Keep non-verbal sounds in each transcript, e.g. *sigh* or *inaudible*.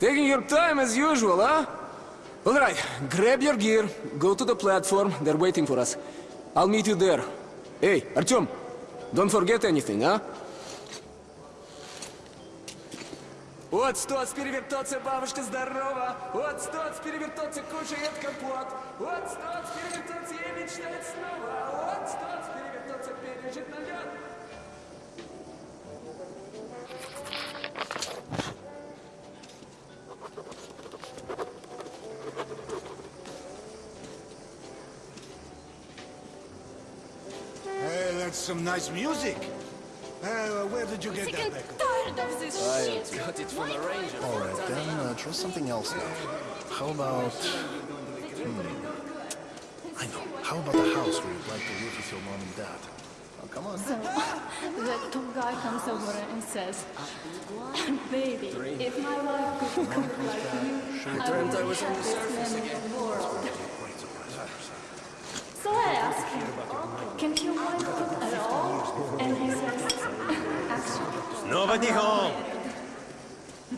Taking your time as usual, huh? All right, grab your gear, go to the platform, they're waiting for us. I'll meet you there. Hey, Artyom, don't forget anything, huh? Вот стоц перевертоться, бабушка здорова. Вот стоц перевертоться, кушает компот. Вот стоц перевертоться и мечтает снова. Вот стоц that's some nice music. Uh, where did you get Sick that and back? tired of this shit. Got it from the ranger. Alright, then uh, try something else now. How about... Hmm. I know. How about the house where you'd like to live with your mom and dad? Oh, come on. So, the top guy comes over and says, Baby, if my wife could cook like you, I would I was on the have this surface man in the world. So I ask him, can Nobody home.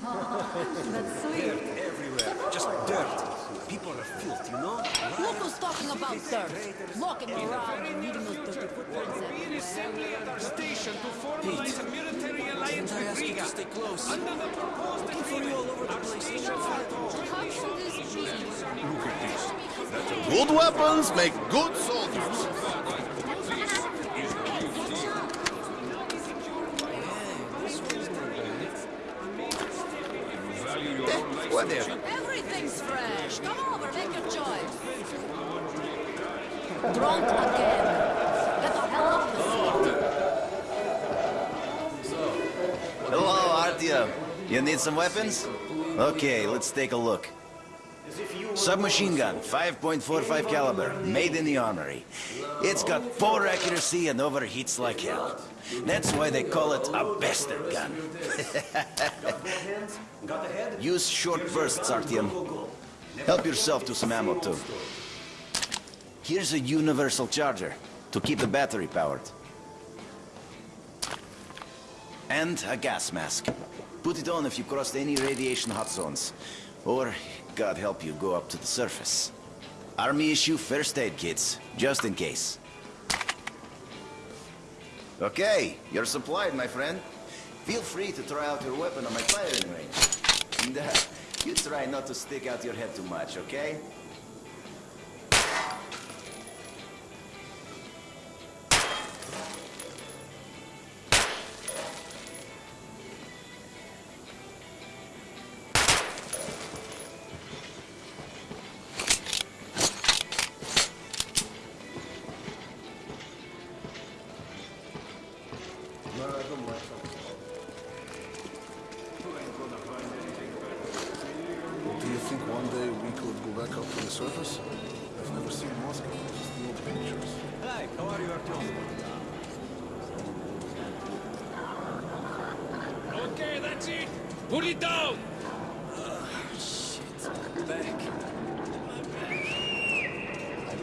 that's sweet. Everywhere. Just dirt. People are filth, you know? Look who's talking about dirt. Walking around and leaving those dirty footprints everywhere. assembly at our station to formalize a military alliance with Riga. Stay close. Under the proposed agreement, our station will How can this? Good weapons make good soldiers. Whatever. Everything's fresh. Come over, make your choice. Drunk again. Get the hell off the Hello, Artyom. You need some weapons? Okay, let's take a look. Submachine gun, 5.45 caliber, made in the armory. It's got poor accuracy and overheats like hell. That's why they call it a bastard gun. *laughs* Use short bursts, Artyom. Help yourself to some ammo, too. Here's a universal charger to keep the battery powered. And a gas mask. Put it on if you crossed any radiation hot zones. Or, God help you, go up to the surface. Army issue first aid kits, just in case. Okay, you're supplied, my friend. Feel free to try out your weapon on my firing range. And *laughs* uh, you try not to stick out your head too much, okay? back up to the surface? I've never seen Moscow, just the old pictures. Hi, how are you, Artyom? Okay, that's it. Put it down.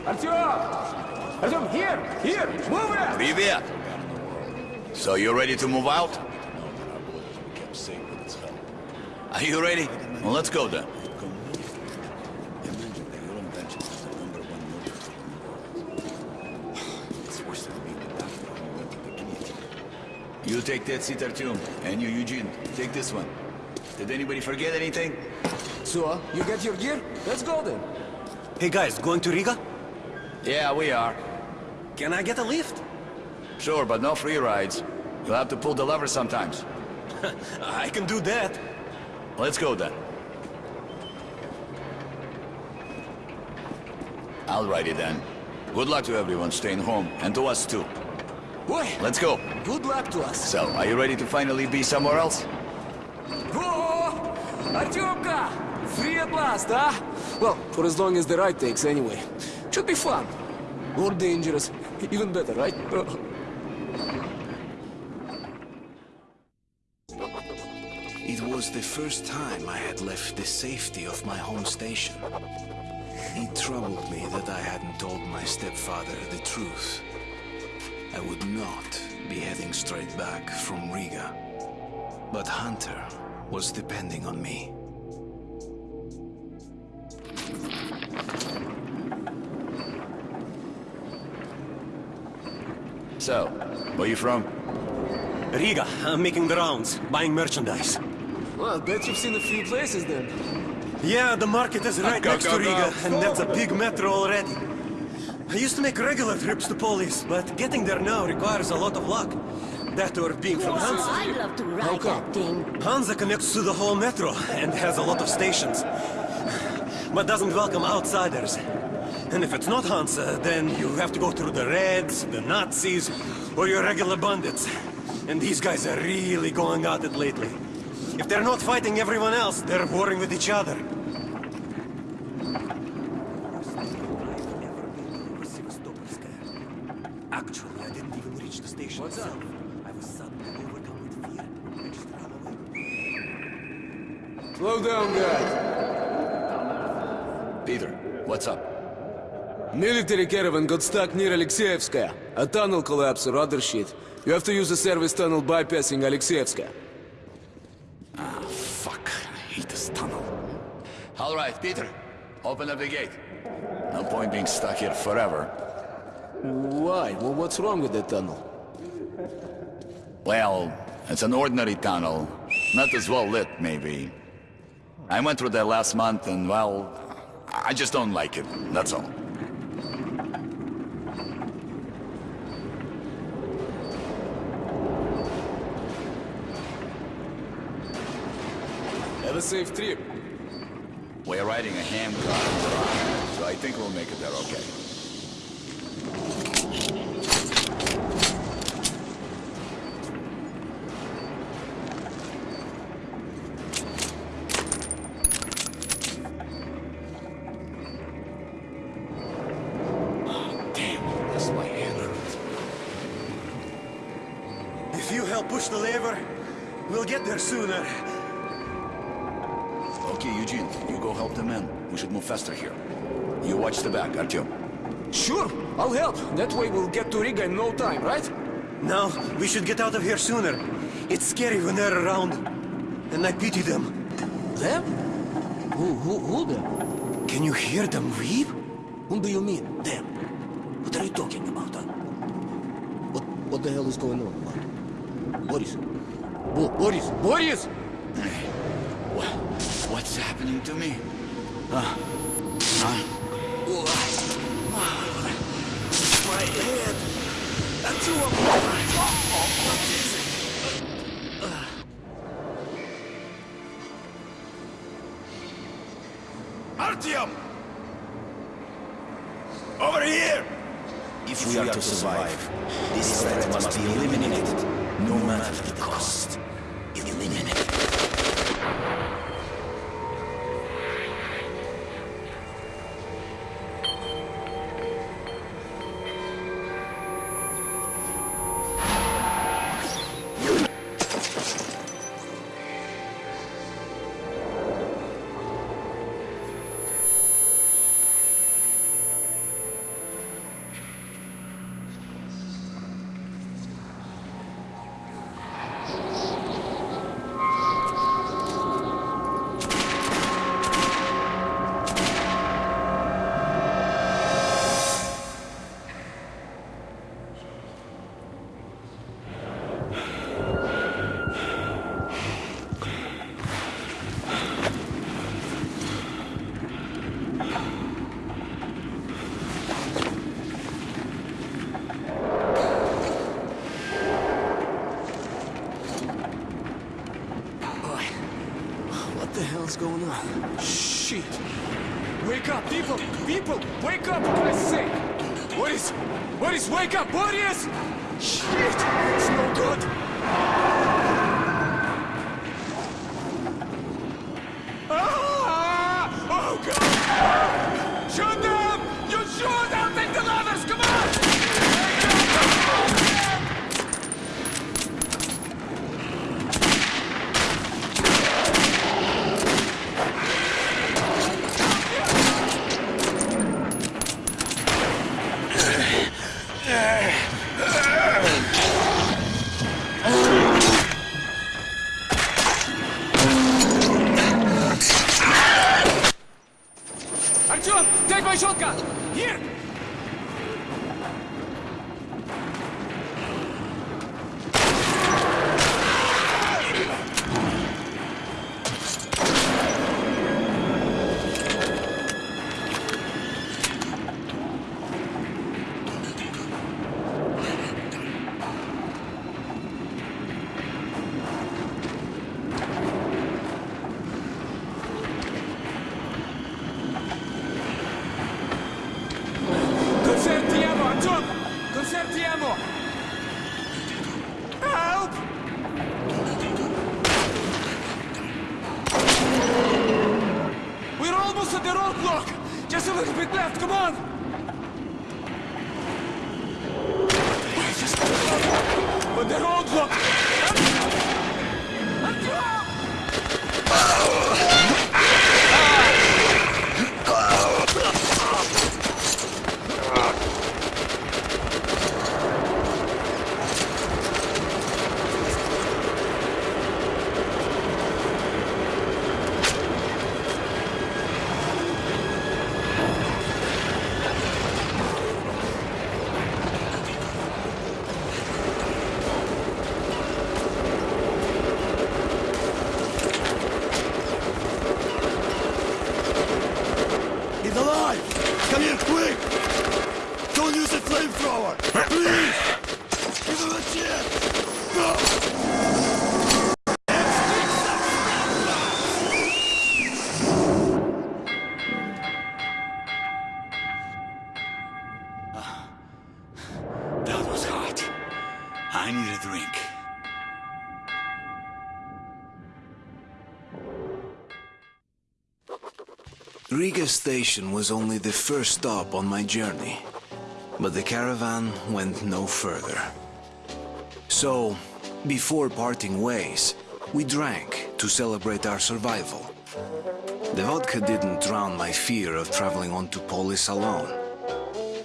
Artyom! Artyom, here! Here! Move it! Привет! So you ready to move out? Kept sacred as hell. Are you ready? Well, let's go then. You take that seat, Artyom, and you, Eugene, take this one. Did anybody forget anything? So, you get your gear? Let's go then. Hey guys, going to Riga? Yeah, we are. Can I get a lift? Sure, but no free rides. You'll have to pull the lever sometimes. *laughs* I can do that. Let's go then. Alrighty then. Good luck to everyone staying home, and to us too. Boy, Let's go. good luck to us. So, are you ready to finally be somewhere else? Whoa! Artyomka! Free at last, huh? Well, for as long as the ride takes, anyway. Should be fun. Or dangerous. Even better, right? *laughs* It was the first time I had left the safety of my home station. It troubled me that I hadn't told my stepfather the truth. I would not be heading straight back from Riga. But Hunter was depending on me. So, where are you from? Riga. I'm making the rounds, buying merchandise. Well, I bet you've seen a few places then. Yeah, the market is right go, next go, to Riga, go. and that's a big metro already. I used to make regular trips to Polis, but getting there now requires a lot of luck. That or being from Hansa. I'd love to ride that thing. Hansa connects to the whole metro and has a lot of stations, but doesn't welcome outsiders. And if it's not Hansa, then you have to go through the Reds, the Nazis, or your regular bandits. And these guys are really going at it lately. If they're not fighting everyone else, they're warring with each other. Actually, I didn't even reach the station What's up? I was suddenly overcome with fear. I just ran away. Slow down, guys. Peter, what's up? Military caravan got stuck near Alexeyevskaya. A tunnel collapse or other shit. You have to use the service tunnel bypassing Alexeyevskaya. Ah, fuck. I hate this tunnel. All right, Peter. Open up the gate. No point being stuck here forever. Why? Well, what's wrong with the tunnel? Well, it's an ordinary tunnel. Not as well lit, maybe. I went through there last month and, well, I just don't like it. That's all. Have a safe trip. We're riding a handcar, so I think we'll make it there okay. Oh, damn, that's my hand hurts. If you push the lever, we'll get there sooner. Okay, Eugene, you go help the men. We should move faster here. You watch the back, Artyom. Sure, I'll help. That way we'll get to Riga in no time, right? No, we should get out of here sooner. It's scary when they're around. And I pity them. Them? Who, who, who them? Can you hear them weep? Whom do you mean, them? What are you talking about, huh? What, what the hell is going on, man? Boris? Bo Boris? Boris! What? What's happening to me? Huh? People! Wake up, for Christ's sake! Boris! Boris, wake up! Boris! Shit! Help! We're almost at the roadblock! Just a little bit left, come on! But the roadblock! Riga Station was only the first stop on my journey, but the caravan went no further. So, before parting ways, we drank to celebrate our survival. The vodka didn't drown my fear of traveling on to Polis alone.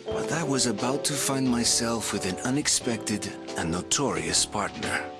But I was about to find myself with an unexpected and notorious partner.